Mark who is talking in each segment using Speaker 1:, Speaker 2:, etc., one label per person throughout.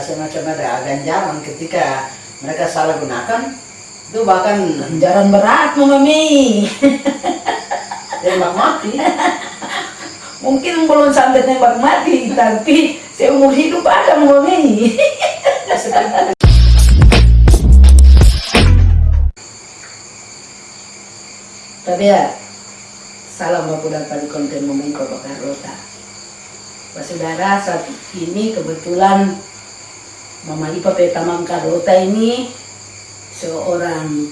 Speaker 1: semacam ada ganjaran ketika mereka salah gunakan itu bahkan
Speaker 2: Ganjaran berat Mama Mei.
Speaker 1: tembak mati
Speaker 2: Mungkin belum sampai tembak mati, tapi seumur hidup ada Mama Mei. Tapi ya, salam baku dapat konten momen Kota Carlota. Pak Saudara, saat ini kebetulan Mama Ipa Petamang Carlota ini seorang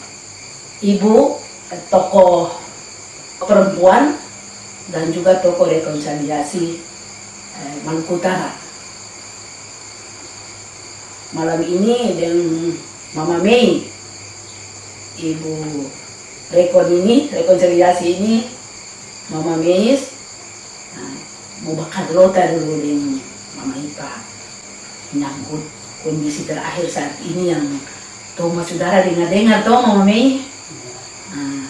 Speaker 2: ibu, tokoh perempuan, dan juga tokoh rekonsiliasi eh, Maluku Utara. Malam ini dengan Mama Mei, Ibu Rekon ini, rekonsiliasi ini, Mama Mei, nah, mau bakar lota dulu dengan Mama Ipa. Menyangkut kondisi terakhir saat ini yang Toma saudara dengar-dengar toh Mama Mei. Nah,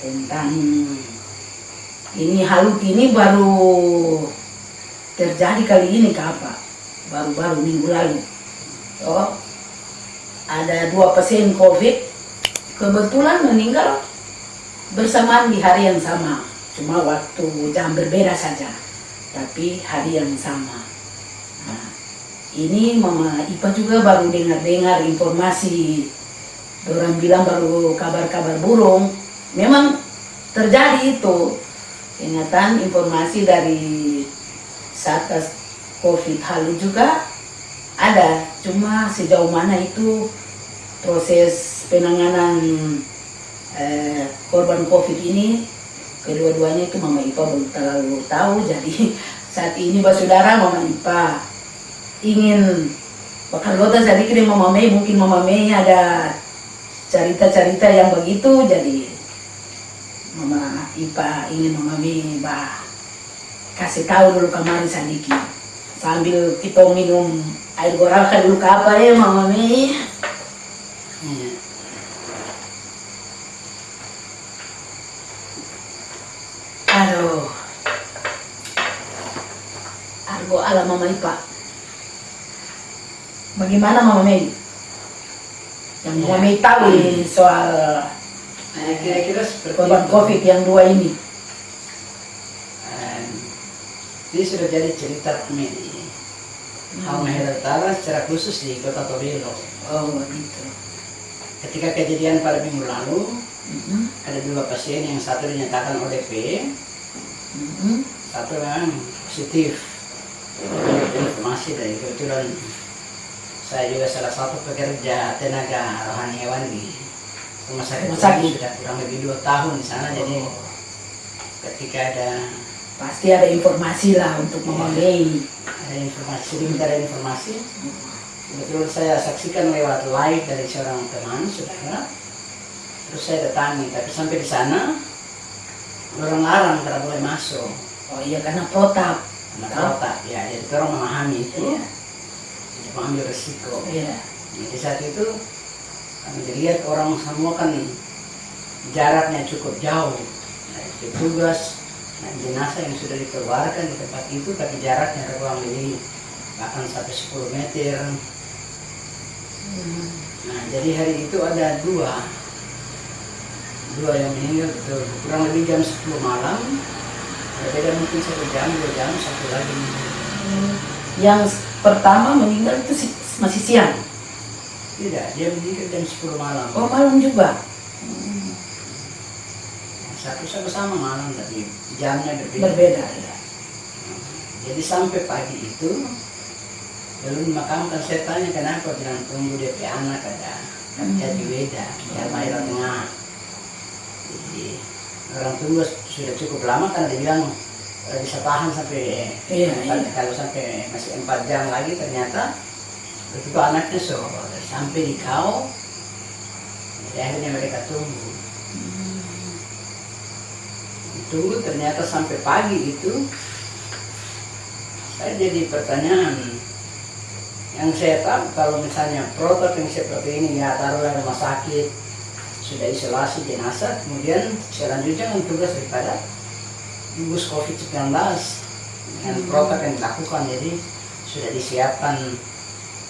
Speaker 2: tentang ini halut ini baru terjadi kali ini ke apa? Baru-baru minggu lalu. Oh, ada dua pasien COVID kebetulan meninggal bersamaan di hari yang sama. Cuma waktu jam berbeda saja, tapi hari yang sama. Ini Mama Ipa juga baru dengar-dengar informasi. Orang bilang baru kabar-kabar burung. Memang terjadi itu. Ingatan informasi dari Satgas COVID Halu juga ada, cuma sejauh mana itu proses penanganan eh, korban COVID ini kedua-duanya itu Mama Ipa belum terlalu tahu. Jadi saat ini Mbak Saudara Mama Ipa ingin bakal lota jadi kirim Mama Mei mungkin Mama Mei ada cerita-cerita yang begitu. Jadi Mama Ipa ingin Mama Mei bah kasih tahu dulu kemarin sedikit sambil kita minum air gorakan dulu ke apa ya Mama Mei?
Speaker 1: Iya.
Speaker 2: aduh. Argo ala Mama Ipa bagaimana Mama Mei yang Mama
Speaker 1: Ya.
Speaker 2: Mei tahu nih soal
Speaker 1: Nah, kira-kira seperti
Speaker 2: korban
Speaker 1: itu.
Speaker 2: COVID yang dua ini
Speaker 1: Ini sudah jadi cerita kami di Halmahera Utara secara khusus di Kota Tobelo.
Speaker 2: oh begitu
Speaker 1: Ketika kejadian pada minggu lalu,
Speaker 2: Mhm,
Speaker 1: ada dua pasien yang satu dinyatakan ODP,
Speaker 2: mhm.
Speaker 1: satu memang positif. Informasi dari kebetulan saya juga salah satu pekerja tenaga rohaniawan di rumah sakit, sudah kurang lebih dua tahun di sana. Jadi
Speaker 2: Oh,
Speaker 1: ketika ada
Speaker 2: pasti ada informasi lah untuk Mama Mei
Speaker 1: ada informasi sedikit ada informasi, kebetulan saya saksikan lewat live dari seorang teman saudara. Terus saya datangi, tapi sampai di sana orang larang karena boleh masuk.
Speaker 2: oh iya karena protap
Speaker 1: Karena protap, ya jadi orang memahami itu,
Speaker 2: Iya.
Speaker 1: Mengambil resiko.
Speaker 2: iya
Speaker 1: Jadi saat itu kami dilihat orang semua kan jaraknya cukup jauh. Nah, petugas nah, jenazah yang sudah dikeluarkan di tempat itu tapi jaraknya kurang lebih bahkan sampai 10 meter. Nah jadi hari itu ada dua dua yang meninggal betul kurang lebih jam 10 malam berbeda mungkin satu jam dua jam satu lagi meninggal.
Speaker 2: yang pertama meninggal itu si- masih siang.
Speaker 1: Tidak dia meninggal jam 10 malam.
Speaker 2: Oh malam juga?
Speaker 1: Satu sama-sama malam tapi jamnya berbeda.
Speaker 2: berbeda ya.
Speaker 1: Jadi sampai pagi itu belum dimakamkan. Saya tanya kenapa? Bilang tunggu DP anak ada.
Speaker 2: Hmm.
Speaker 1: jadi beda di Halmahera Tengah. Jadi orang tua sudah cukup lama karena dia bilang "Eh, bisa tahan sampai
Speaker 2: Iya, iya.
Speaker 1: kalau sampai masih empat jam lagi ternyata begitu anaknya so sampai di kau jadi akhirnya mereka tunggu tunggu ternyata sampai pagi itu saya jadi pertanyaan yang saya tahu kalau misalnya protokol yang seperti ini ya taruhlah rumah sakit sudah isolasi jenazah kemudian selanjutnya tugas daripada gugus COVID-19 dengan protokol yang dilakukan jadi sudah disiapkan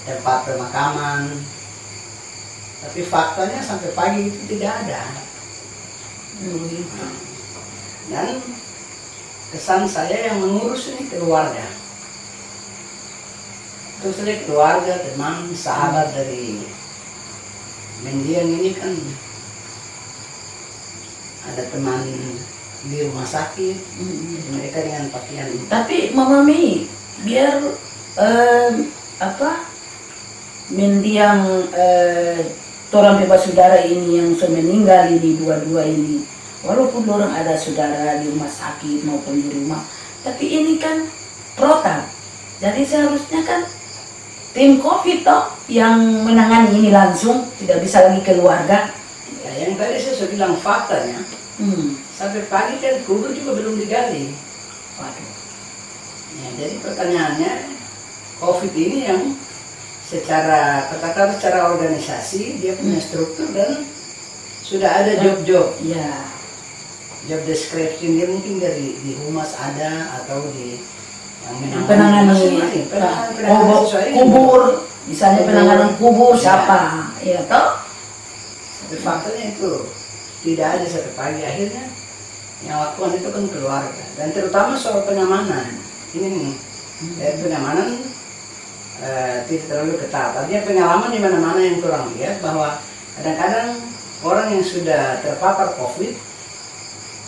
Speaker 1: tempat pemakaman. Tapi faktanya sampai pagi itu tidak ada.
Speaker 2: Gitu.
Speaker 1: dan kesan saya yang mengurus ini keluarga. Terus saja keluarga teman sahabat dari mendiang ini kan ada teman di rumah sakit
Speaker 2: Mm.
Speaker 1: mereka dengan pakaian
Speaker 2: Tapi Mama Mei, biar em, apa mendiang eh, orang bebas saudara ini yang sudah meninggal ini dua-dua ini, walaupun orang ada saudara di rumah sakit maupun di rumah, tapi ini kan protap. Jadi seharusnya kan tim COVID toh yang menangani ini langsung, tidak bisa lagi keluarga.
Speaker 1: ya, yang tadi saya sudah bilang faktanya
Speaker 2: Hmm.
Speaker 1: Sampai pagi kan kubur juga belum digali
Speaker 2: Waduh.
Speaker 1: ya, jadi pertanyaannya covid ini yang secara katakan secara organisasi dia punya struktur dan sudah ada job-job
Speaker 2: Ya.
Speaker 1: job description dia mungkin dari di humas ada atau di yang
Speaker 2: penanganan
Speaker 1: masing-masing. penanganan, penanganan
Speaker 2: kubur,
Speaker 1: sesuai ini.
Speaker 2: kubur misalnya penanganan kubur
Speaker 1: Ya.
Speaker 2: siapa ya toh
Speaker 1: Tapi faktanya itu tidak ada satu pagi akhirnya yang lakukan itu kan keluarga. Dan terutama soal penyamanan ini eh, penyamanan eh, tidak terlalu ketat. Artinya pengalaman di mana-mana yang kurang lihat bahwa kadang-kadang orang yang sudah terpapar COVID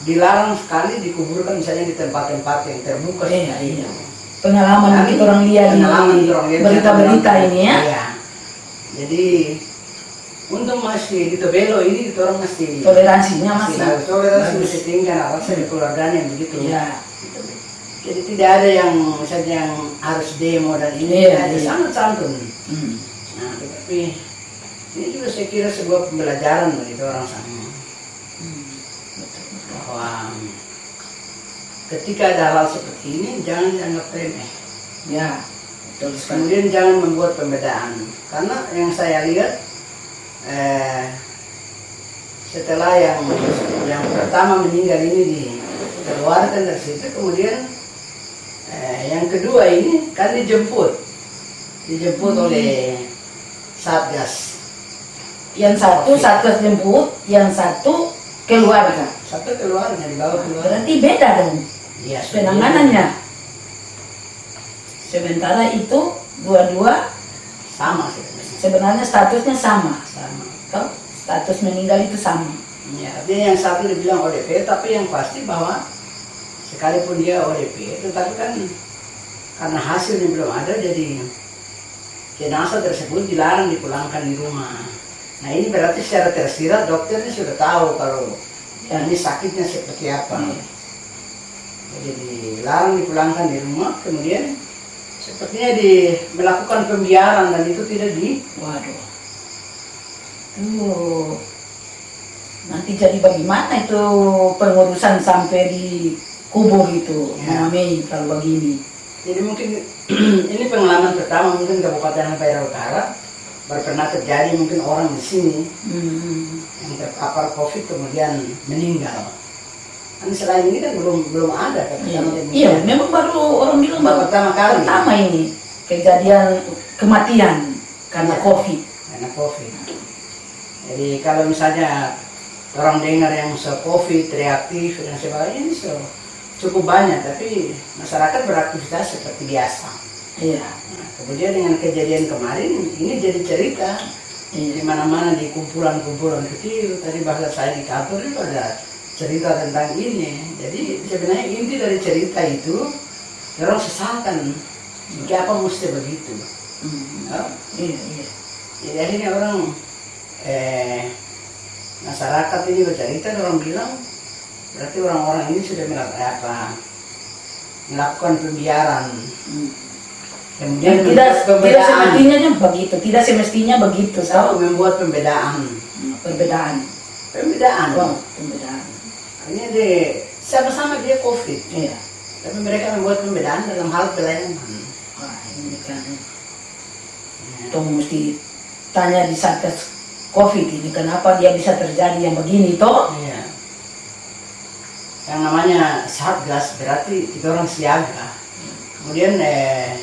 Speaker 1: dilarang sekali dikuburkan misalnya di tempat-tempat yang terbuka.
Speaker 2: Iya,
Speaker 1: seperti
Speaker 2: iya. pengalaman
Speaker 1: Dan
Speaker 2: mungkin orang lihat
Speaker 1: pengalaman orang lihat
Speaker 2: berita-berita ini ya.
Speaker 1: Iya. Jadi untuk masih di Tobelo ini kita orang masih
Speaker 2: toleransinya
Speaker 1: masih
Speaker 2: masih.
Speaker 1: Toleransi
Speaker 2: bagus.
Speaker 1: masih tinggi karena di keluarganya begitu.
Speaker 2: ya
Speaker 1: Jadi tidak ada yang misalnya yang harus demo dan ini tidak ada
Speaker 2: iya.
Speaker 1: sangat santun.
Speaker 2: Hmm.
Speaker 1: Nah, tetapi ini juga saya kira sebuah pembelajaran bagi orang sama
Speaker 2: Hmm.
Speaker 1: Bahwa ketika ada hal seperti ini jangan dianggap remeh.
Speaker 2: ya betul sekali
Speaker 1: Kemudian jangan membuat pembedaan karena yang saya lihat eh, setelah yang yang pertama meninggal ini dikeluarkan dari situ kemudian eh, yang kedua ini kan dijemput. Dijemput
Speaker 2: Hmm.
Speaker 1: oleh satgas.
Speaker 2: Yang satu
Speaker 1: Oke.
Speaker 2: satgas jemput yang satu keluarga
Speaker 1: satu keluarga dibawa keluar.
Speaker 2: berarti beda dong.
Speaker 1: Sudah
Speaker 2: penanganannya. sementara itu dua-dua
Speaker 1: sama sebenarnya
Speaker 2: sebenarnya statusnya sama
Speaker 1: sama
Speaker 2: Toh, status meninggal itu sama
Speaker 1: Ya, artinya yang satu dibilang ODP, tapi yang pasti bahwa sekalipun dia ODP, tetapi kan karena hasilnya belum ada, jadi jenazah tersebut dilarang dipulangkan di rumah. Nah ini berarti secara tersirat dokternya sudah tahu kalau
Speaker 2: Ya.
Speaker 1: ini sakitnya seperti apa.
Speaker 2: Iya.
Speaker 1: Jadi dilarang dipulangkan di rumah, kemudian sepertinya di melakukan pembiaran dan itu tidak di
Speaker 2: Waduh. Tuh. Nanti jadi bagaimana itu pengurusan sampai di kubur itu,
Speaker 1: Ya.
Speaker 2: Mama Mei kalau begini.
Speaker 1: Jadi mungkin ini pengalaman pertama mungkin Kabupaten Ampera Utara baru pernah terjadi mungkin orang di sini
Speaker 2: Hmm.
Speaker 1: yang terpapar COVID kemudian meninggal. Kan selain ini kan belum belum ada kan
Speaker 2: Iya, iya, memang baru orang bilang baru
Speaker 1: pertama kali
Speaker 2: pertama ini kejadian kematian karena
Speaker 1: Iya.
Speaker 2: COVID.
Speaker 1: karena COVID. Jadi kalau misalnya orang dengar yang se COVID reaktif dan sebagainya ini so, cukup banyak, tapi masyarakat beraktivitas seperti biasa.
Speaker 2: Iya,
Speaker 1: Nah, kemudian dengan kejadian kemarin ini jadi cerita di
Speaker 2: iya.
Speaker 1: mana-mana di kumpulan-kumpulan kecil tadi bahasa saya di kantor itu ada cerita tentang ini. Jadi sebenarnya inti dari cerita itu orang sesalkan. Kenapa mesti begitu?
Speaker 2: Hmm. Iya, iya.
Speaker 1: jadi akhirnya orang eh, masyarakat ini bercerita orang bilang berarti orang-orang ini sudah melakukan apa melakukan pembiaran.
Speaker 2: Hmm.
Speaker 1: kemudian
Speaker 2: tidak tidak
Speaker 1: pembedaan.
Speaker 2: semestinya begitu, tidak semestinya begitu,
Speaker 1: Tahu membuat pembedaan.
Speaker 2: Hmm, Perbedaan.
Speaker 1: pembedaan.
Speaker 2: Wow,
Speaker 1: Artinya dia sama-sama dia COVID,
Speaker 2: Iya.
Speaker 1: tapi mereka membuat pembedaan dalam hal pelayanan.
Speaker 2: Wah, ini kan tong mesti tanya di satgas COVID ini kenapa dia bisa terjadi yang begini toh?
Speaker 1: Iya. Yang namanya satgas berarti kita orang siaga. Kemudian eh,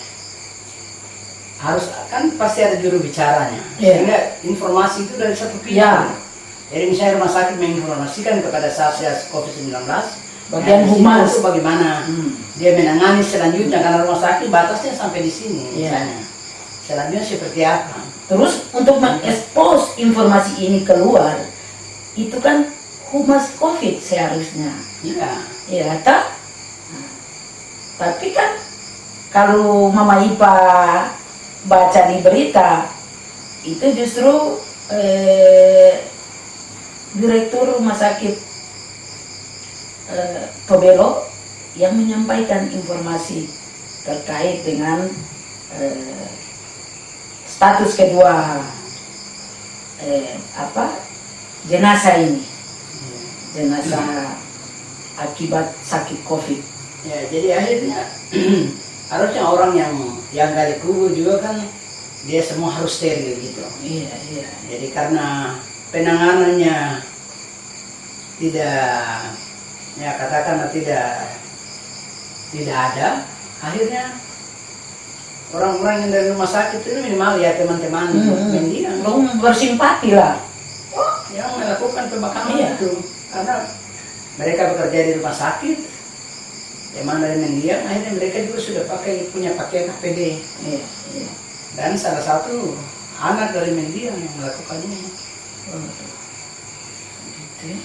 Speaker 1: harus kan pasti ada juru bicaranya
Speaker 2: Iya.
Speaker 1: sehingga informasi itu dari satu pintu
Speaker 2: Iya.
Speaker 1: Misalnya rumah sakit menginformasikan kepada satgas COVID-19
Speaker 2: Bagian
Speaker 1: sini
Speaker 2: humas.
Speaker 1: bagaimana
Speaker 2: Hmm.
Speaker 1: dia menangani selanjutnya karena rumah sakit batasnya sampai di sini
Speaker 2: Iya.
Speaker 1: misalnya selanjutnya seperti apa
Speaker 2: Terus untuk mengekspos informasi ini keluar, itu kan humas COVID seharusnya.
Speaker 1: iya
Speaker 2: Ya, tak? Nah, Tapi kan kalau Mama Ipa baca di berita, itu justru eh, direktur rumah sakit eh, Tobelo yang menyampaikan informasi terkait dengan eh, status kedua eh, apa jenazah ini. Jenazah akibat sakit covid.
Speaker 1: Ya jadi akhirnya harusnya orang yang yang gali kubur juga kan dia semua harus steril gitu.
Speaker 2: Iya iya.
Speaker 1: Jadi karena penanganannya tidak ya katakanlah tidak tidak ada, akhirnya orang-orang yang dari rumah sakit itu minimal ya teman-teman
Speaker 2: Hmm.
Speaker 1: mendiang
Speaker 2: bersimpati lah.
Speaker 1: Yang melakukan pembakaman
Speaker 2: Iya.
Speaker 1: itu. Karena mereka bekerja di rumah sakit teman dari mendiang akhirnya mereka juga sudah pakai punya pakaian APD
Speaker 2: iya.
Speaker 1: Dan salah satu anak dari mendiang yang melakukan
Speaker 2: ya.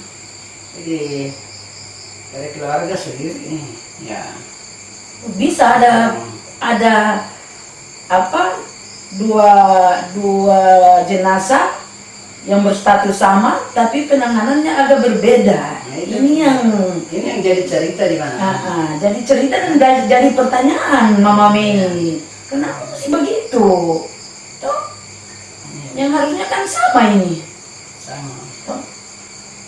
Speaker 1: Jadi dari keluarga sendiri. Ya.
Speaker 2: Bisa ada ada apa dua dua jenazah yang berstatus sama tapi penanganannya agak berbeda.
Speaker 1: Nah, itu.
Speaker 2: ini yang
Speaker 1: ini yang jadi cerita di mana?
Speaker 2: Ah, ah, jadi cerita dan jadi, jadi pertanyaan Mama Mei kenapa sih begitu? Toh,
Speaker 1: Iya,
Speaker 2: yang harusnya kan sama ini
Speaker 1: sama.
Speaker 2: Toh,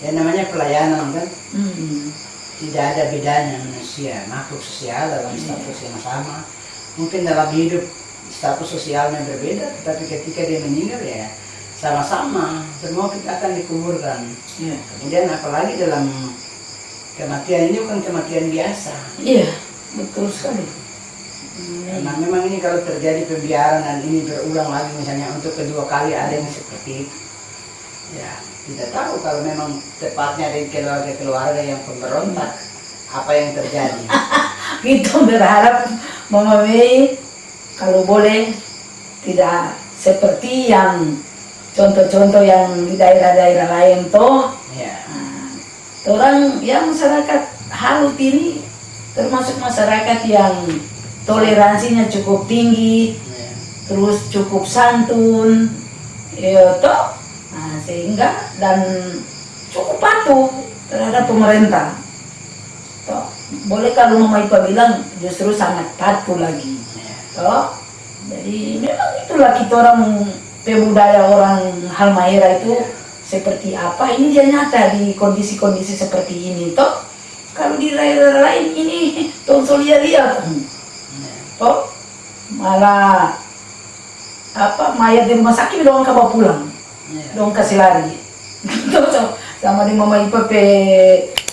Speaker 1: Ya namanya pelayanan kan
Speaker 2: hmm,
Speaker 1: tidak ada bedanya manusia makhluk sosial dalam status yang sama. Mungkin dalam hidup status sosialnya berbeda, tetapi ketika dia meninggal ya sama-sama semua kita akan dikuburkan.
Speaker 2: ya.
Speaker 1: Kemudian apalagi dalam kematian ini bukan kematian biasa.
Speaker 2: iya betul sekali
Speaker 1: Karena memang ini kalau terjadi pembiaran dan ini berulang lagi misalnya untuk kedua kali ada yang seperti itu. Ya, tidak tahu kalau memang tepatnya dari keluarga-keluarga yang pemberontak apa yang terjadi.
Speaker 2: kita berharap Mama Mei kalau boleh tidak seperti yang contoh-contoh yang di daerah-daerah lain toh
Speaker 1: ya.
Speaker 2: Nah, orang yang masyarakat Halut ini termasuk masyarakat yang toleransinya cukup tinggi,
Speaker 1: ya.
Speaker 2: terus cukup santun, ya toh, nah, sehingga dan cukup patuh terhadap pemerintah. Toh, boleh kalau Mama Ipa bilang justru sangat patuh lagi. Toh, jadi memang itulah kita orang pebudaya orang Halmahera itu seperti apa ini dia nyata di kondisi-kondisi seperti ini toh kalau di daerah lain ini tonsol lihat toh malah apa mayat di rumah sakit dong kabar pulang
Speaker 1: ya.
Speaker 2: dong kasih lari. Sama di Mama Ipa pe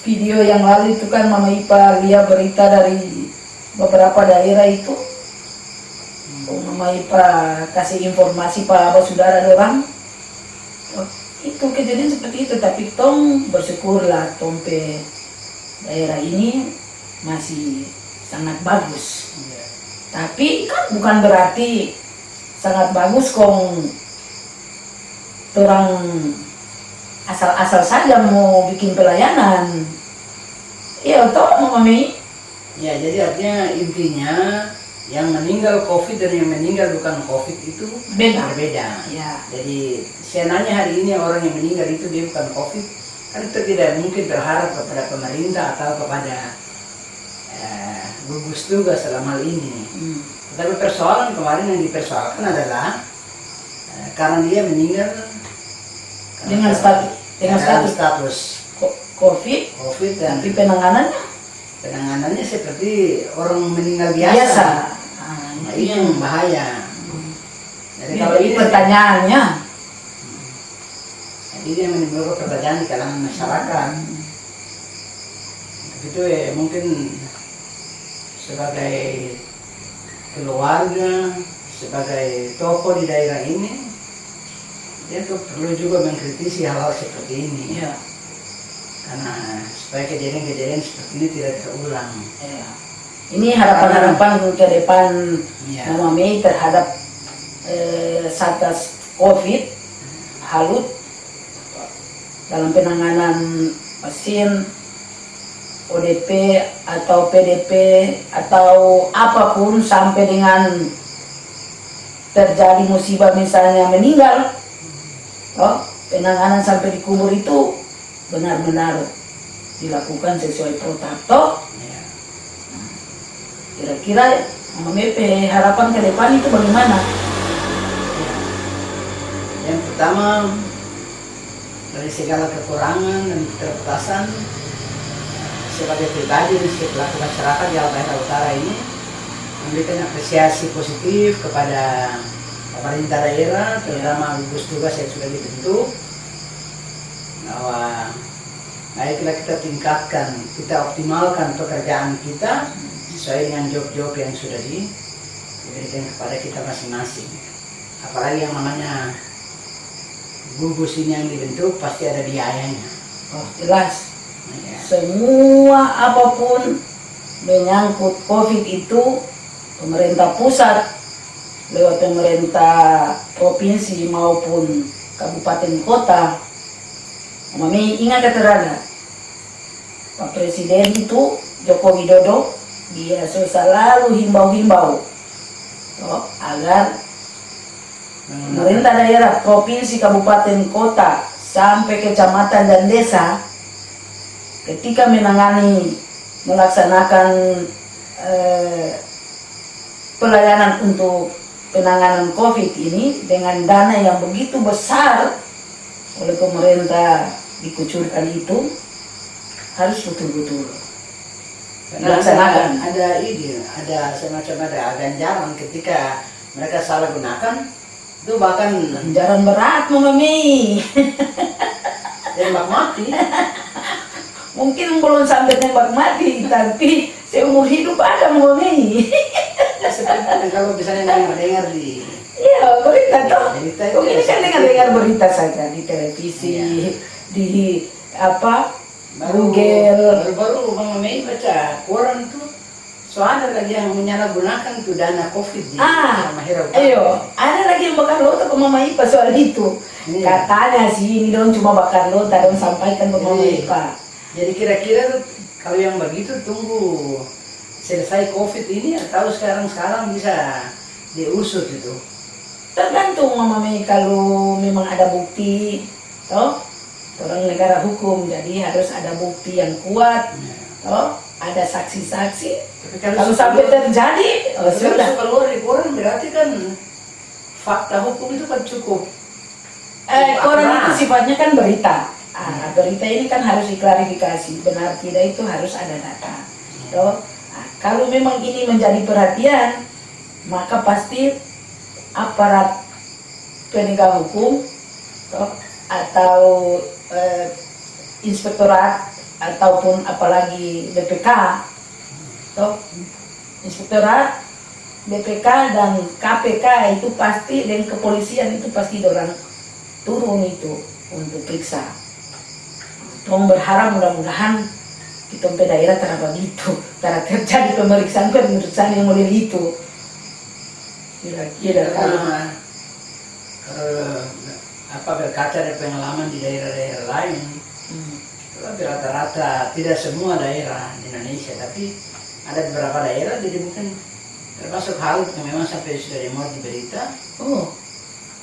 Speaker 2: video yang lalu itu kan Mama Ipa lihat berita dari beberapa daerah itu. Oh, Mama Ipa kasih informasi pak abah saudara orang oh, itu kejadian seperti itu. Tapi tong bersyukurlah tong pe daerah ini masih sangat bagus.
Speaker 1: Ya.
Speaker 2: tapi kan bukan berarti sangat bagus kong orang asal-asal saja mau bikin pelayanan iya toh Mama Mei
Speaker 1: Ya, jadi artinya intinya yang meninggal COVID dan yang meninggal bukan COVID itu
Speaker 2: beda
Speaker 1: berbeda.
Speaker 2: ya
Speaker 1: Jadi saya nanya hari ini orang yang meninggal itu dia bukan COVID, kan itu tidak mungkin berharap kepada pemerintah atau kepada eh, gugus tugas dalam hal ini.
Speaker 2: hmm.
Speaker 1: Tetapi persoalan kemarin yang dipersoalkan adalah eh, karena dia meninggal
Speaker 2: Dengan status- dengan status-
Speaker 1: status
Speaker 2: COVID
Speaker 1: COVID dan
Speaker 2: tapi penanganannya
Speaker 1: penanganannya seperti orang meninggal biasa.
Speaker 2: biasa. Ah,
Speaker 1: Nah,
Speaker 2: itu
Speaker 1: ini
Speaker 2: yang
Speaker 1: bahaya. Jadi
Speaker 2: Jadi
Speaker 1: kalau ini
Speaker 2: pertanyaannya
Speaker 1: jadi ini yang menimbulkan pertanyaan di kalangan masyarakat. Itu ya mungkin sebagai keluarga, sebagai tokoh di daerah ini dia tuh perlu juga mengkritisi hal-hal seperti ini
Speaker 2: Iya.
Speaker 1: karena supaya kejadian-kejadian seperti ini tidak terulang.
Speaker 2: Iya. Ini harapan-harapan ke depan
Speaker 1: Iya.
Speaker 2: Mama Mei terhadap eh, Satgas COVID Halut dalam penanganan pasien ODP atau PDP atau apa pun sampai dengan terjadi musibah misalnya meninggal oh, penanganan sampai dikubur itu benar-benar dilakukan sesuai protokol
Speaker 1: Iya.
Speaker 2: kira-kira Mama Mepe harapan ke depan itu bagaimana?
Speaker 1: Ya. Yang pertama dari segala kekurangan dan keterbatasan sebagai pribadi dan sebagai pelaku masyarakat di Albaida Utara ini memberikan apresiasi positif kepada pemerintah daerah terutama gugus tugas yang sudah dibentuk bahwa baiklah kita tingkatkan kita optimalkan pekerjaan kita sesuai dengan job-job yang sudah di- diberikan kepada kita masing-masing apalagi yang namanya gugus ini yang dibentuk pasti ada biayanya
Speaker 2: Oh, jelas.
Speaker 1: Ya.
Speaker 2: Semua apa pun menyangkut COVID itu pemerintah pusat lewat pemerintah provinsi maupun kabupaten kota Mami ingat keterangan. Pak Presiden itu Joko Widodo dia selalu himbau-himbau. Toh, agar pemerintah daerah, provinsi, kabupaten, kota, sampai kecamatan dan desa ketika menangani melaksanakan eh, pelayanan untuk penanganan COVID ini dengan dana yang begitu besar oleh pemerintah dikucurkan itu harus betul-betul
Speaker 1: Karena ada,
Speaker 2: Dilaksanakan.
Speaker 1: ada ini, ada semacam ada ganjaran ketika mereka salah gunakan itu bahkan
Speaker 2: Ganjaran berat Mami.
Speaker 1: tembak mati.
Speaker 2: Mungkin belum sampai tembak mati, tapi seumur hidup ada Mami.
Speaker 1: Ya, kalau misalnya dengar-dengar di
Speaker 2: Iya, berita toh.
Speaker 1: Berita
Speaker 2: ini
Speaker 1: ya
Speaker 2: kan dengar-dengar
Speaker 1: itu.
Speaker 2: berita saja di televisi,
Speaker 1: Iya.
Speaker 2: di apa
Speaker 1: baru
Speaker 2: Google.
Speaker 1: baru-baru Bang Mei baca koran tuh soalnya lagi yang menyalahgunakan tuh dana covid di
Speaker 2: Ah. Ayo, ada lagi yang bakar lota ke Mama Ipa soal itu.
Speaker 1: Iya.
Speaker 2: Katanya sih ini dong cuma bakar lota dan sampaikan ke Mama
Speaker 1: Iya.
Speaker 2: Ipa.
Speaker 1: Jadi kira-kira kalau yang begitu tunggu selesai covid ini atau sekarang-sekarang bisa diusut itu.
Speaker 2: Tergantung Mama Mei kalau memang ada bukti, toh orang negara hukum jadi harus ada bukti yang kuat,
Speaker 1: Ya.
Speaker 2: toh ada saksi-saksi. Kalau sampai terjadi, oh,
Speaker 1: kalau
Speaker 2: sudah.
Speaker 1: suka keluar berarti kan fakta hukum itu kan cukup.
Speaker 2: Eh, koran itu sifatnya kan berita. Ah, berita ini kan harus diklarifikasi, benar tidak itu harus ada data. Toh, ah, kalau memang ini menjadi perhatian, maka pasti aparat penegak hukum toh, atau eh, inspektorat ataupun apalagi BPK, toh, inspektorat BPK dan KPK itu pasti dan kepolisian itu pasti orang turun itu untuk periksa. Tolong berharap mudah-mudahan kita sampai daerah terapa begitu, karena terjadi pemeriksaan pemeriksaan yang model itu. Kira-kira kalau
Speaker 1: Karena kalau apa berkaca dari pengalaman di daerah-daerah lain,
Speaker 2: Hmm.
Speaker 1: tapi rata-rata tidak semua daerah di Indonesia, tapi ada beberapa daerah jadi mungkin termasuk hal yang memang sampai sudah dimuat di berita,
Speaker 2: oh,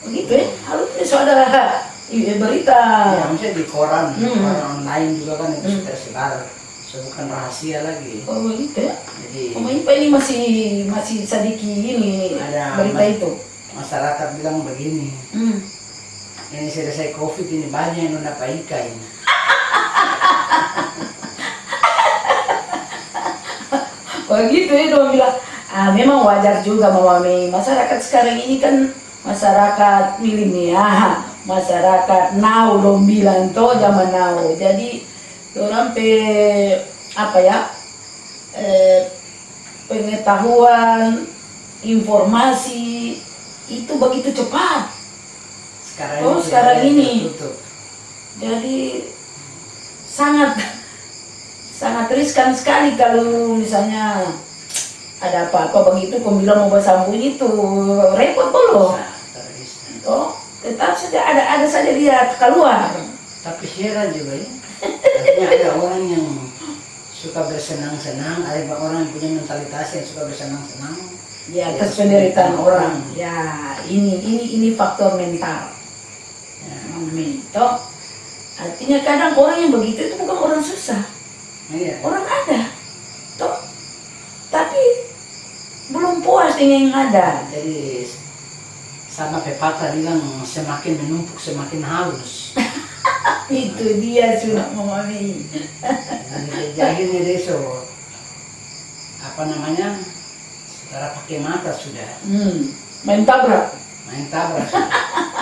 Speaker 2: begitu ya? Harus besok ada iya, berita.
Speaker 1: ya misalnya di koran,
Speaker 2: Hmm.
Speaker 1: koran online juga kan itu
Speaker 2: Hmm.
Speaker 1: sudah tersebar, so bukan rahasia lagi.
Speaker 2: Oh begitu ya?
Speaker 1: Jadi
Speaker 2: Oh ini masih masih sedikit ini
Speaker 1: Ada
Speaker 2: berita
Speaker 1: mas-
Speaker 2: itu.
Speaker 1: masyarakat bilang begini,
Speaker 2: Hmm.
Speaker 1: ini selesai covid ini banyak yang dapat ikan.
Speaker 2: Begitu ya dong bilang, ah memang wajar juga Mama Mei. Masyarakat sekarang ini kan masyarakat milenial, masyarakat now dong bilang tuh zaman now. Jadi orang pe apa ya eh, pengetahuan, informasi itu begitu cepat.
Speaker 1: Sekarang
Speaker 2: Oh, sekarang
Speaker 1: tidak
Speaker 2: ini.
Speaker 1: tertutup.
Speaker 2: Jadi sangat sangat riskan sekali kalau misalnya ada apa-apa begitu kau bilang mau bersambunyi itu repot
Speaker 1: terus.
Speaker 2: Oh, tetap saja ada ada saja dia keluar.
Speaker 1: Tapi heran juga ya. Artinya ada orang yang suka bersenang-senang, ada orang yang punya mentalitas yang suka bersenang-senang.
Speaker 2: Di atas penderitaan orang. Ya, ini ini ini faktor mental.
Speaker 1: Ya,
Speaker 2: Mental. Artinya kadang orang yang begitu itu bukan orang susah,
Speaker 1: iya.
Speaker 2: orang ada. Toh, tapi belum puas dengan yang ada.
Speaker 1: Jadi sama pepatah bilang semakin menumpuk semakin halus.
Speaker 2: Itu dia sudah memahami.
Speaker 1: Jadi dia so apa namanya saudara pakai mata sudah
Speaker 2: Hmm, main tabrak.
Speaker 1: main tabrak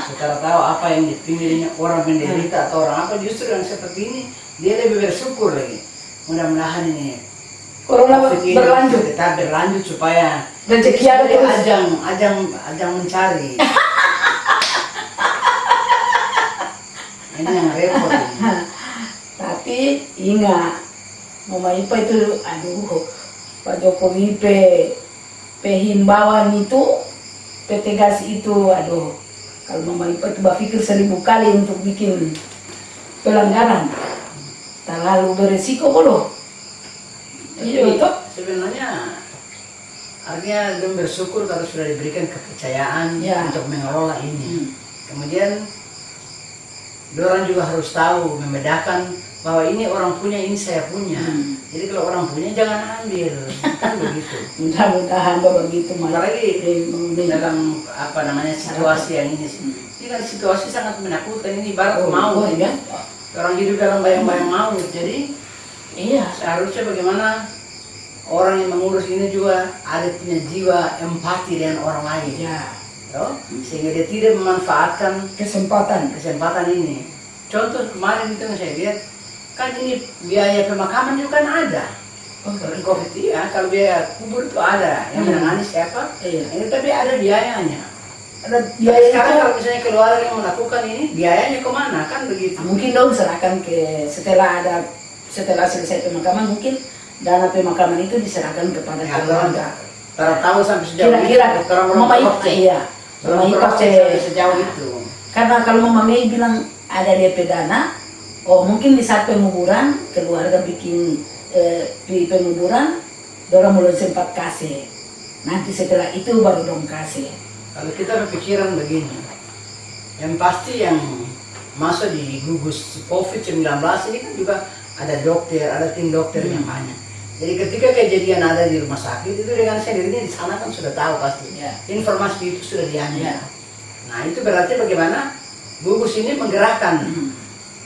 Speaker 1: saudara tahu apa yang dipilihnya orang menderita atau orang apa justru yang seperti ini dia lebih bersyukur lagi mudah-mudahan ini
Speaker 2: Corona berlanjut.
Speaker 1: tetap berlanjut supaya
Speaker 2: Rezeki ada terus.
Speaker 1: ajang ajang ajang mencari ini yang repot.
Speaker 2: Tapi ingat, Mama Ipa itu, aduh, Pak Jokowi pe, pe himbauan itu, pe tegas itu, aduh, kalau Mama Ipa itu berpikir seribu kali untuk bikin pelanggaran, terlalu beresiko bodoh. Iya, itu.
Speaker 1: sebenarnya artinya dia bersyukur kalau sudah diberikan kepercayaan
Speaker 2: Ya.
Speaker 1: untuk mengelola ini
Speaker 2: Hmm.
Speaker 1: kemudian orang juga harus tahu membedakan bahwa ini orang punya ini saya punya
Speaker 2: Hmm.
Speaker 1: jadi kalau orang punya jangan ambil kan begitu
Speaker 2: Mudah-mudahan begitu malah.
Speaker 1: apalagi dalam apa namanya situasi yang ini ini kan situasi sangat menakutkan ini barat
Speaker 2: Oh,
Speaker 1: mau
Speaker 2: oh, ya.
Speaker 1: orang hidup dalam bayang-bayang maut jadi
Speaker 2: Iya.
Speaker 1: seharusnya bagaimana orang yang mengurus ini juga ada punya jiwa empati dengan orang lain
Speaker 2: Ya.
Speaker 1: toh? sehingga dia tidak memanfaatkan
Speaker 2: Kesempatan.
Speaker 1: kesempatan ini contoh kemarin itu saya lihat kan ini biaya pemakaman juga kan ada
Speaker 2: Oh,
Speaker 1: kalau covid iya kalau biaya kubur itu ada yang
Speaker 2: Hmm.
Speaker 1: menangani siapa
Speaker 2: Iya.
Speaker 1: ini tapi ada biayanya
Speaker 2: Ada
Speaker 1: biaya
Speaker 2: biaya
Speaker 1: sekarang
Speaker 2: itu
Speaker 1: kalau misalnya keluarga yang melakukan ini biayanya ke mana kan begitu
Speaker 2: mungkin dong serahkan ke setelah ada setelah selesai pemakaman mungkin dana pemakaman itu diserahkan kepada
Speaker 1: ya,
Speaker 2: keluarga.
Speaker 1: orang tahu sampai sejauh
Speaker 2: Kira-kira Mama Ipa iya. Mama Ipa
Speaker 1: sampai sejauh itu
Speaker 2: Karena kalau Mama Mei bilang ada DP dana, oh mungkin di saat penguburan keluarga bikin eh, di penguburan, dorong belum sempat kasih. Nanti setelah itu baru dong kasih.
Speaker 1: Kalau kita berpikiran begini, yang pasti yang masuk di gugus COVID-19 ini kan juga ada dokter, ada tim dokter yang banyak. Jadi ketika kejadian ada di rumah sakit itu dengan sendirinya di sana kan sudah tahu pasti.
Speaker 2: Ya.
Speaker 1: Informasi itu sudah diambil.
Speaker 2: Ya.
Speaker 1: Nah itu berarti bagaimana gugus ini menggerakkan
Speaker 2: Hmm.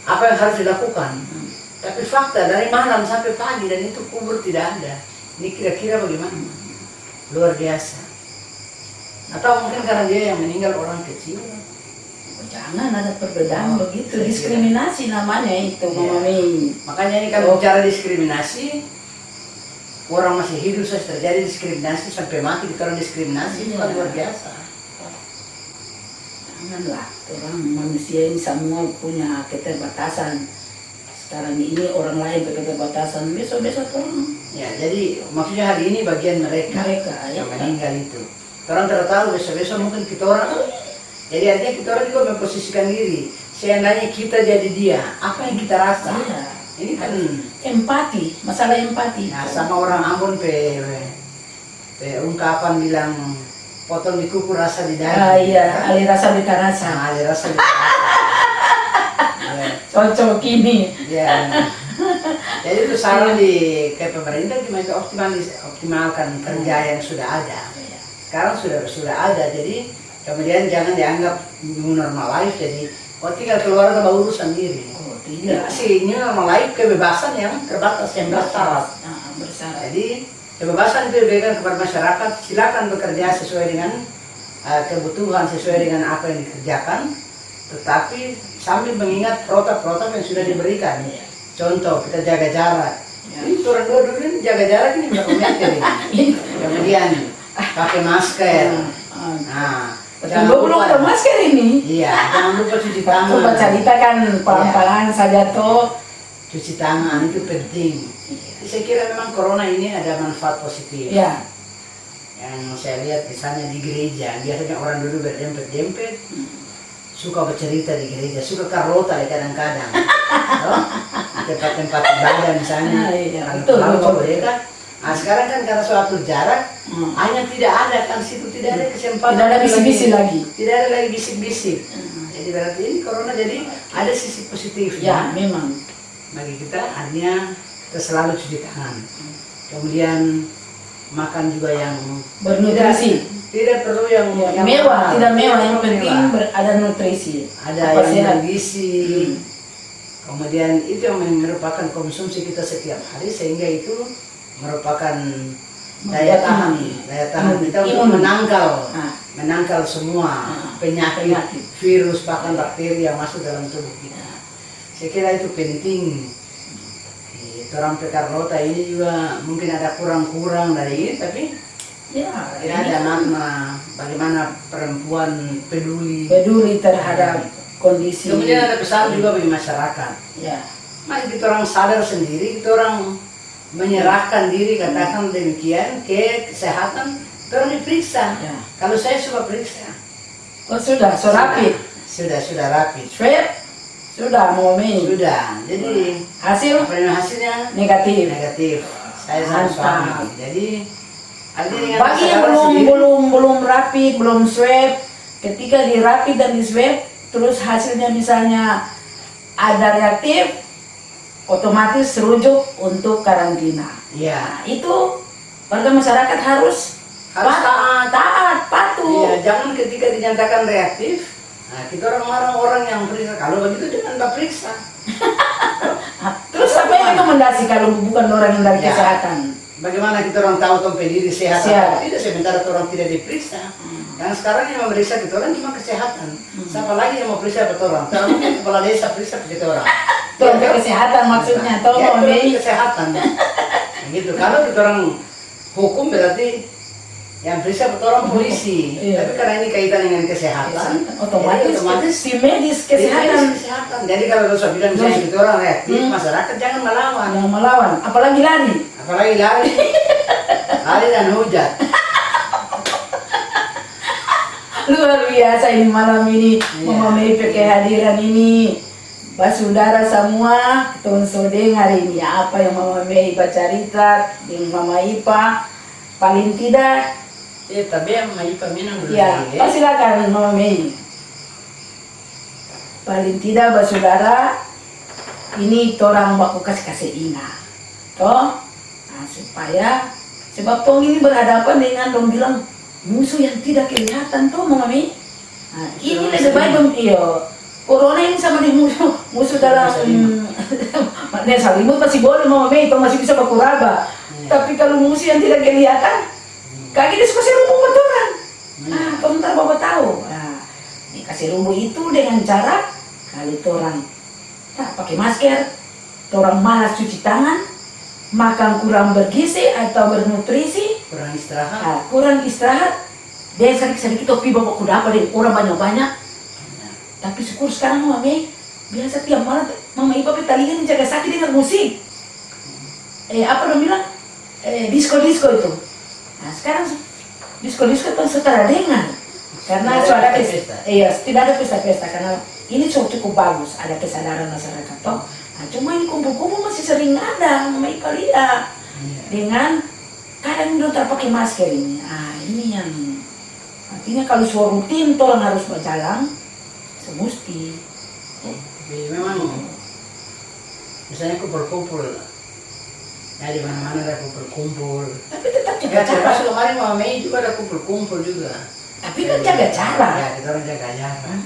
Speaker 1: apa yang harus dilakukan.
Speaker 2: Hmm.
Speaker 1: Tapi fakta dari malam sampai pagi dan itu kubur tidak ada. Ini kira-kira bagaimana? Luar biasa. Atau mungkin karena dia yang meninggal orang kecil.
Speaker 2: Oh, Jangan ada perbedaan
Speaker 1: Oh,
Speaker 2: begitu, diskriminasi namanya itu. Mei.
Speaker 1: Makanya ini kalau bicara diskriminasi, orang masih hidup saja terjadi diskriminasi sampai mati kita orang diskriminasi itu kan
Speaker 2: Iya.
Speaker 1: luar biasa.
Speaker 2: Janganlah, orang manusia ini semua punya keterbatasan. Sekarang ini orang lain keterbatasan, besok-besok orang
Speaker 1: Ya, jadi maksudnya hari ini bagian mereka
Speaker 2: mereka ya.
Speaker 1: yang meninggal itu. Orang tidak tahu besok-besok mungkin kita orang. Jadi artinya kita orang juga memposisikan diri. Seandainya kita jadi dia, apa yang kita rasa?
Speaker 2: Iya.
Speaker 1: Ini kan
Speaker 2: empati, masalah empati.
Speaker 1: Nah, sama orang Ambon pe, pe ungkapan bilang potong di kuku rasa di daging.
Speaker 2: Ah iya,
Speaker 1: kan?
Speaker 2: rasa beta rasa.
Speaker 1: Nah, ada rasa di daging.
Speaker 2: Cocok ini.
Speaker 1: ya. Jadi itu saran di ke pemerintah gimana optimalis, optimalkan kerja yang sudah ada. Sekarang sudah sudah ada, jadi kemudian jangan dianggap new normal life. Jadi oh tinggal keluarga bawa urusan diri.
Speaker 2: Oh
Speaker 1: Ya,
Speaker 2: tidak.
Speaker 1: si new normal life kebebasan yang terbatas yang bersyarat.
Speaker 2: Ah, bersyarat.
Speaker 1: Jadi kebebasan itu diberikan kepada masyarakat, silakan bekerja sesuai dengan uh, kebutuhan, sesuai dengan apa yang dikerjakan, tetapi sambil mengingat protap-protap yang sudah diberikan.
Speaker 2: Iya.
Speaker 1: Contoh, kita jaga jarak.
Speaker 2: Ya.
Speaker 1: Ini turun dua dulu ini jaga jarak ini berapa meter ini. Kemudian pakai masker.
Speaker 2: Ah,
Speaker 1: Nah, Jangan
Speaker 2: belum ada masker ini.
Speaker 1: Iya, jangan lupa cuci tangan.
Speaker 2: Coba cerita kan pelan-pelan saja toh.
Speaker 1: Cuci tangan itu penting. Saya kira memang corona ini ada manfaat positif.
Speaker 2: Ya,
Speaker 1: Yang saya lihat misalnya di gereja, biasanya orang dulu berdempet-dempet, suka bercerita di gereja, suka karota ya kadang-kadang. Tempat-tempat ibadah misalnya,
Speaker 2: Ah, iya,
Speaker 1: kalau ke mereka. Nah sekarang kan karena suatu jarak,
Speaker 2: Hmm.
Speaker 1: hanya tidak ada kan situ tidak ada kesempatan.
Speaker 2: Tidak ada bisi-bisi lagi.
Speaker 1: Tidak ada lagi bisik-bisik. Jadi berarti ini corona jadi ada sisi positifnya
Speaker 2: ya memang.
Speaker 1: bagi kita artinya kita selalu cuci tangan kemudian makan juga yang
Speaker 2: Bernutrisi.
Speaker 1: tidak, tidak perlu yang,
Speaker 2: Ya,
Speaker 1: yang
Speaker 2: mewah, tidak mewah, yang penting
Speaker 1: Mewah.
Speaker 2: ada nutrisi.
Speaker 1: ada
Speaker 2: Apa
Speaker 1: yang
Speaker 2: sehat.
Speaker 1: bergizi kemudian itu yang merupakan konsumsi kita setiap hari sehingga itu merupakan daya tahan daya tahan
Speaker 2: Imun.
Speaker 1: kita untuk
Speaker 2: Imun.
Speaker 1: menangkal
Speaker 2: Nah,
Speaker 1: menangkal semua
Speaker 2: Ah,
Speaker 1: penyakit, virus bahkan bakteri yang masuk dalam tubuh kita. Saya kira itu penting. Orang Pekarlota ini juga mungkin ada kurang-kurang dari ini, tapi
Speaker 2: ya,
Speaker 1: tidak ada makna bagaimana perempuan peduli.
Speaker 2: peduli terhadap kondisi.
Speaker 1: Kemudian ada pesan juga bagi masyarakat.
Speaker 2: Ya,
Speaker 1: Mari kita orang sadar sendiri, kita orang menyerahkan diri katakan demikian ke kesehatan, orang diperiksa.
Speaker 2: ya.
Speaker 1: Kalau saya suka periksa,
Speaker 2: Oh sudah, so rapid.
Speaker 1: sudah sudah rapi.
Speaker 2: Swab sudah mau main.
Speaker 1: Sudah. Jadi
Speaker 2: Hasil
Speaker 1: hasilnya
Speaker 2: negatif.
Speaker 1: negatif. Saya sama suami. Jadi dengan
Speaker 2: Bagi yang belum
Speaker 1: sendiri,
Speaker 2: belum belum rapi, belum swab, ketika dirapi dan di swab, terus hasilnya misalnya ada reaktif, otomatis rujuk untuk karantina.
Speaker 1: Iya.
Speaker 2: Nah, itu warga masyarakat harus
Speaker 1: Harus
Speaker 2: pat-
Speaker 1: taat.
Speaker 2: taat, patuh.
Speaker 1: Iya, jangan ketika dinyatakan reaktif, nah kita orang marah orang yang periksa. Kalau begitu jangan mbak periksa.
Speaker 2: Terus apa yang rekomendasi kalau bukan orang yang dari
Speaker 1: Ya.
Speaker 2: kesehatan?
Speaker 1: Bagaimana kita orang tahu tempat diri sehat atau tidak sementara orang tidak diperiksa. Dan sekarang yang memeriksa kita orang cuma kesehatan. Siapa lagi yang mau periksa kita orang? Kalau kepala desa periksa kita orang. Ya,
Speaker 2: kesehatan maksudnya, toh,
Speaker 1: ya, itu kesehatan. Gitu. Kalau kita orang hukum berarti yang periksa orang polisi.
Speaker 2: Iya.
Speaker 1: Tapi karena ini kaitan dengan kesehatan,
Speaker 2: otomatis,
Speaker 1: otomatis
Speaker 2: tim medis kesehatan
Speaker 1: kesehatan. Jadi kalau dosa bilang misalnya kita orang reaktif,
Speaker 2: Hmm.
Speaker 1: masyarakat jangan melawan.
Speaker 2: yang melawan, apalagi lari.
Speaker 1: Apalagi lari, lari dan hujat.
Speaker 2: Luar biasa ini malam ini
Speaker 1: Iya.
Speaker 2: Mama Mei kehadiran ini Basudara semua Tuan Sodeng hari ini Apa yang Mama Mei Ipa cerita Dengan Mama Ipa? Paling tidak
Speaker 1: Eh, tapi yang mai peminang dulu.
Speaker 2: Ya,
Speaker 1: lagi,
Speaker 2: oh, silakan Mama Mei. Paling tidak Basudara Ini torang baku kasih kasih ingat Toh nah, Supaya Sebab tong ini berhadapan dengan Dong bilang musuh yang tidak kelihatan toh Mama Mei. Nah, ini lebih baik dong iyo. Corona ini sama di musuh musuh dalam. Nah, selimut masih boleh mau itu masih bisa berkuraba.
Speaker 1: Iya.
Speaker 2: Tapi kalau musuh yang tidak kelihatan, kaki dia suka rumbu kotoran. Nah, kamu ntar bawa tahu. Nah, dikasih rumbu itu dengan cara kali orang tak pakai masker, orang malas cuci tangan, makan kurang bergizi atau bernutrisi,
Speaker 1: kurang istirahat.
Speaker 2: Nah, kurang istirahat dia sedikit-sedikit topi bawa kuda apa deh orang banyak-banyak
Speaker 1: Ya.
Speaker 2: Tapi syukur sekarang mama Mei biasa tiap malam mama Ipa petalikan jaga sakit dengar musik. Eh apa dong bilang? Eh disco disco itu. Nah sekarang disco disco itu setara dengar karena
Speaker 1: Tidak ada
Speaker 2: ada
Speaker 1: pesta-pesta.
Speaker 2: pesta. iya tidak ada pesta-pesta. Karena ini cukup cukup bagus. Ada kesadaran masyarakat toh. Nah, cuma ini kumpul-kumpul masih sering ada mama Ipa lihat
Speaker 1: Iya.
Speaker 2: dengan kadang udah terpakai masker ini. Ah, ini yang artinya kalau suara rutin tolong harus berjalan
Speaker 1: Tapi memang misalnya kumpul-kumpul. Ya di mana-mana ada kumpul-kumpul.
Speaker 2: Tapi tetap jaga
Speaker 1: Ya,
Speaker 2: cara.
Speaker 1: termasuk kemarin Mama Mei juga ada kumpul-kumpul juga.
Speaker 2: Tapi kan jaga cara.
Speaker 1: Ya, kita orang jaga jarak.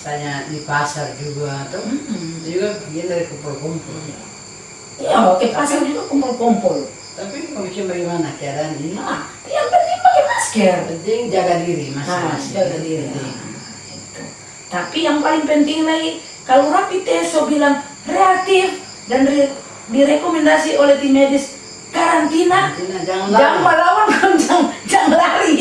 Speaker 1: Misalnya di pasar juga, atau itu juga bagian dari kumpul-kumpul.
Speaker 2: Iya, oke pasar juga kumpul-kumpul.
Speaker 1: Tapi mau bikin bagaimana keadaan ini?
Speaker 2: Nah, yang penting pakai masker.
Speaker 1: Penting jaga diri
Speaker 2: Nah,
Speaker 1: masing-masing.
Speaker 2: jaga diri.
Speaker 1: Penting.
Speaker 2: Tapi yang paling penting lagi, kalau rapid test so bilang reaktif dan re- direkomendasi oleh tim medis karantina,
Speaker 1: jangan
Speaker 2: jangan melawan, jangan, jangan lari.